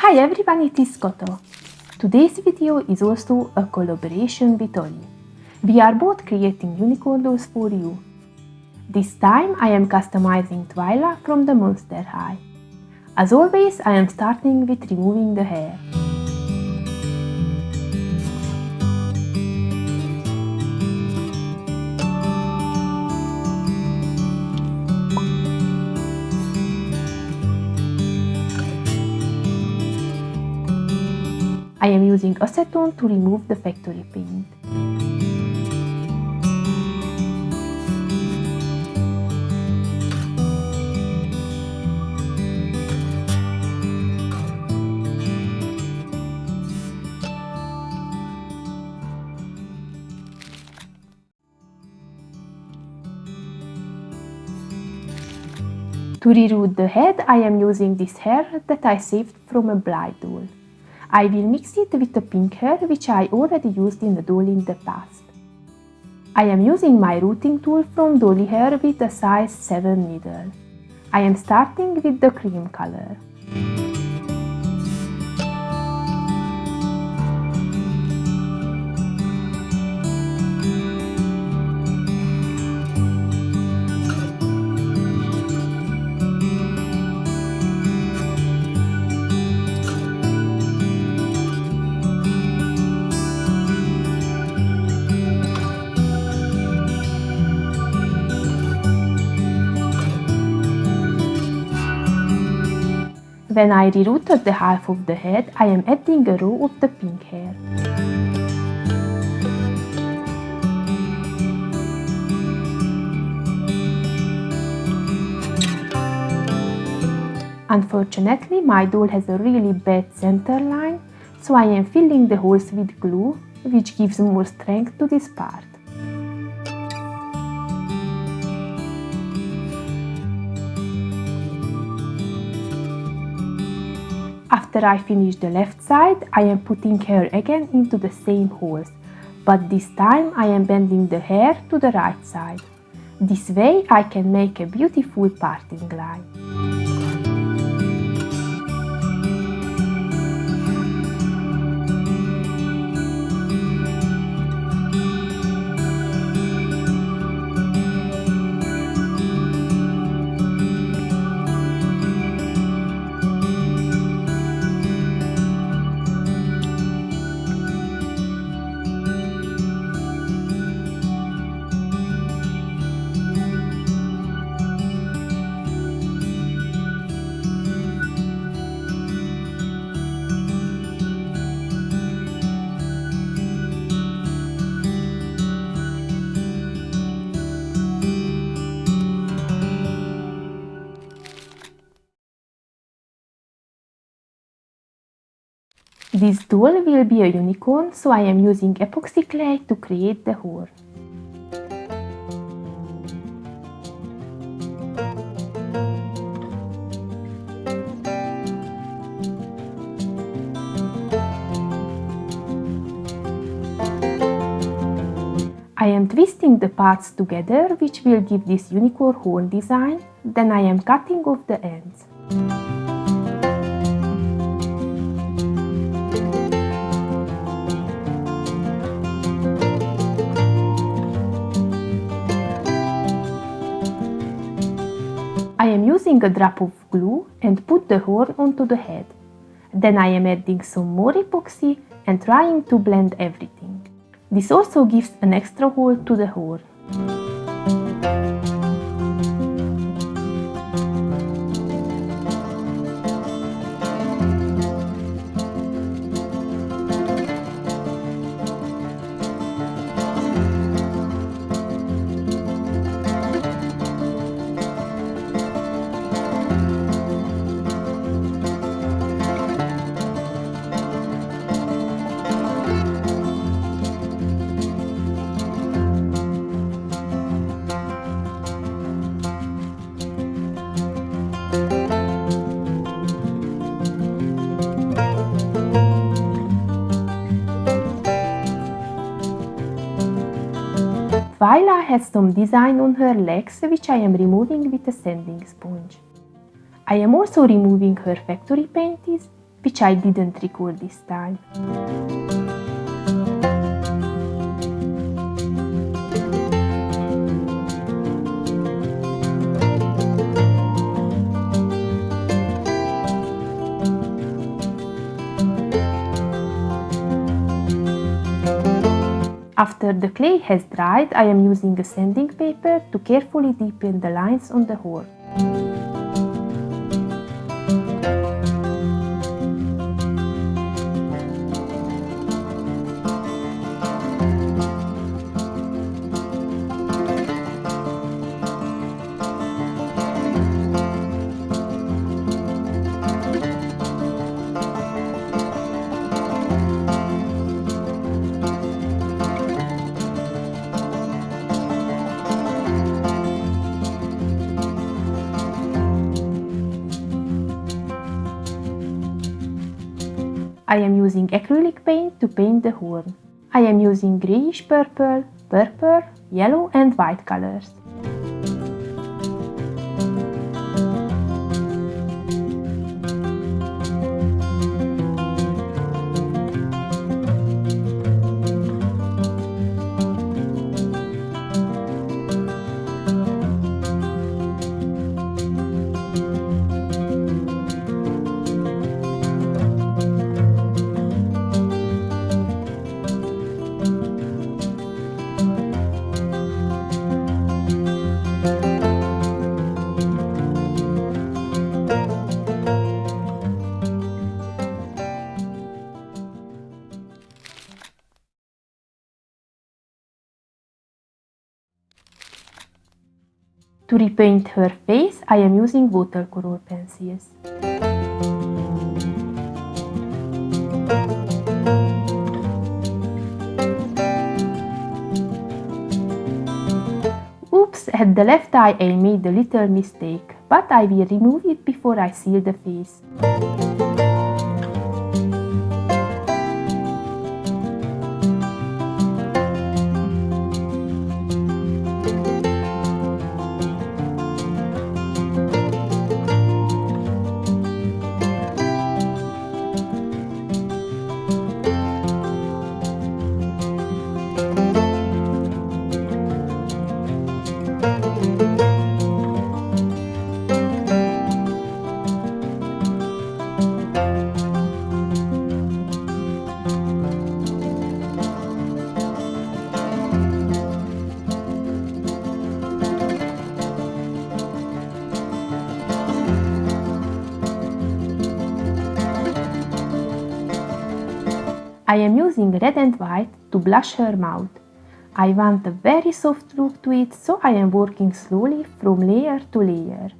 Hi everyone, it is Koto. Today's video is also a collaboration with Oli. We are both creating unicorn dolls for you. This time I am customizing Twyla from the Monster High. As always, I am starting with removing the hair. I am using acetone to remove the factory paint. To reroot the head, I am using this hair that I saved from a Blythe doll. I will mix it with the pink hair which I already used in the doll in the past. I am using my rooting tool from Dolly Hair with a size 7 needle. I am starting with the cream color. When I rerooted the half of the head, I am adding a row of the pink hair. Unfortunately, my doll has a really bad center line, so I am filling the holes with glue, which gives more strength to this part. After I finish the left side, I am putting hair again into the same holes, but this time I am bending the hair to the right side. This way I can make a beautiful parting line. This doll will be a unicorn, so I am using epoxy clay to create the horn. I am twisting the parts together, which will give this unicorn horn design, then I am cutting off the ends. Using a drop of glue and put the horn onto the head. Then I am adding some more epoxy and trying to blend everything. This also gives an extra hole to the horn. Twyla has some design on her legs which I am removing with a sanding sponge. I am also removing her factory panties which I didn't record this time. After the clay has dried, I am using a sanding paper to carefully deepen the lines on the horn. Using acrylic paint to paint the horn. I am using greyish purple, purple, yellow and white colors. To repaint her face, I am using watercolor pencils. Oops, at the left eye I made a little mistake, but I will remove it before I seal the face. I am using red and white to blush her mouth. I want a very soft look to it, so I am working slowly from layer to layer.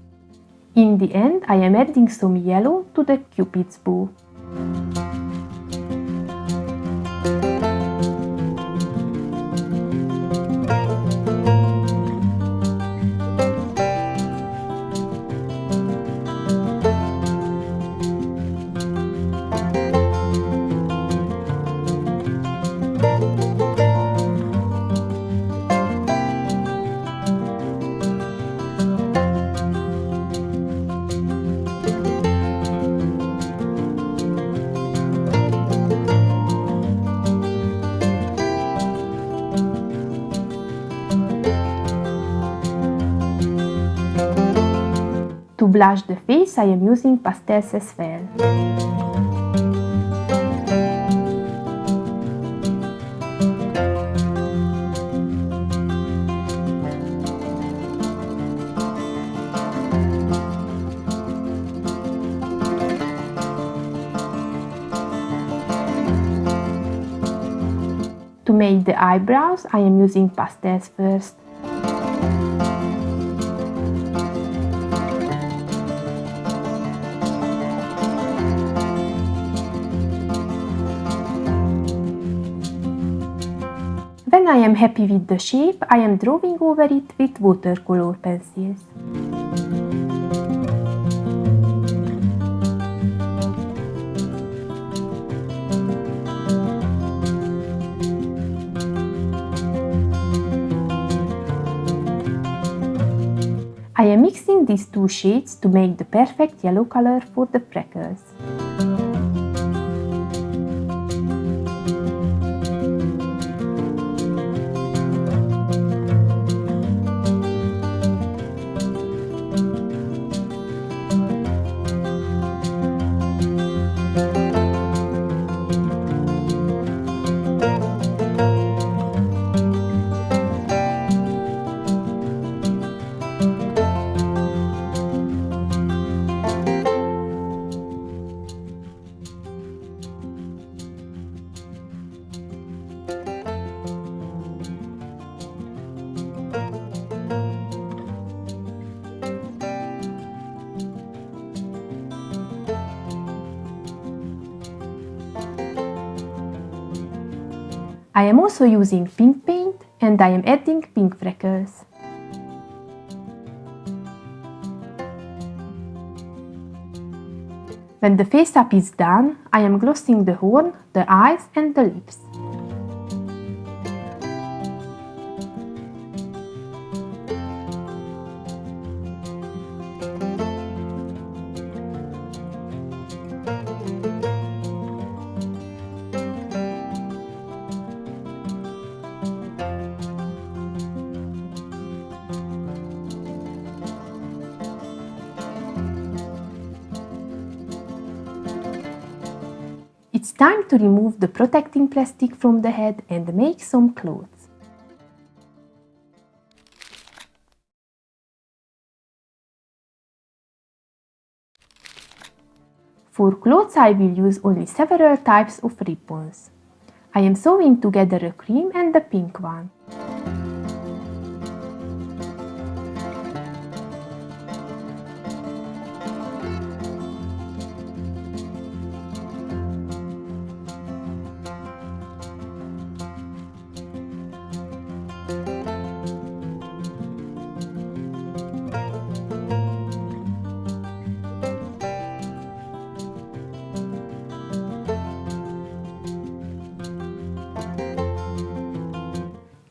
In the end, I am adding some yellow to the cupid's bow. Blush the face, I am using pastels as well. To make the eyebrows, I am using pastels first. Am happy with the shape, I am drawing over it with watercolor pencils. I am mixing these two shades to make the perfect yellow color for the freckles. I am also using pink paint and I am adding pink freckles. When the face up is done, I am glossing the horn, the eyes and the lips. It's time to remove the protecting plastic from the head and make some clothes. For clothes I will use only several types of ribbons. I am sewing together a cream and a pink one.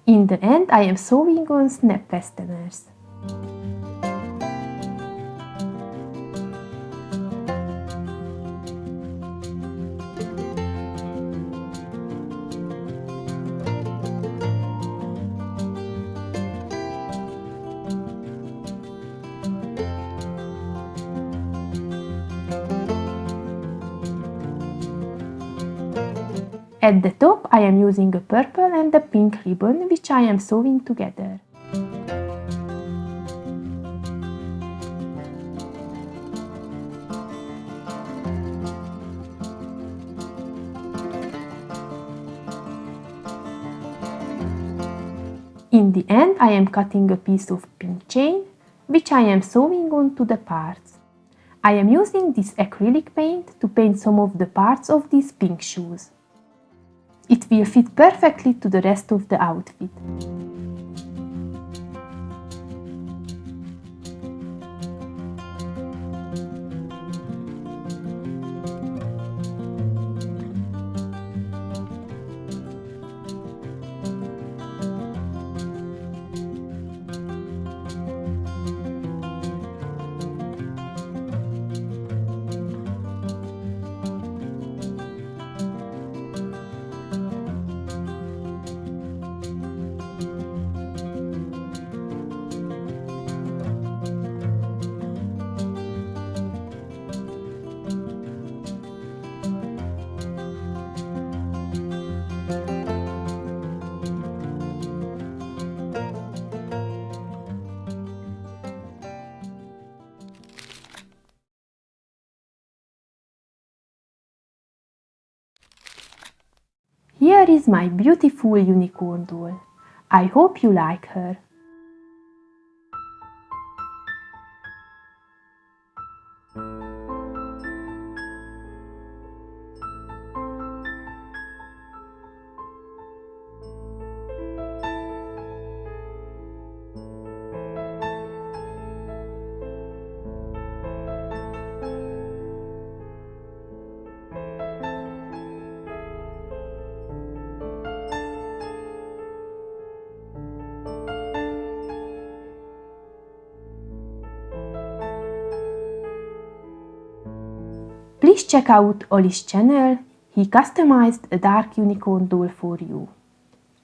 In the end, I am sewing on snap fasteners. At the top I am using a purple and a pink ribbon which I am sewing together. In the end I am cutting a piece of pink chain which I am sewing onto the parts. I am using this acrylic paint to paint some of the parts of these pink shoes. It will fit perfectly to the rest of the outfit. Here is my beautiful unicorn doll. I hope you like her. Please check out Oli's channel, he customized a dark unicorn doll for you.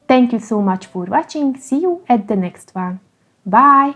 Thank you so much for watching, see you at the next one. Bye!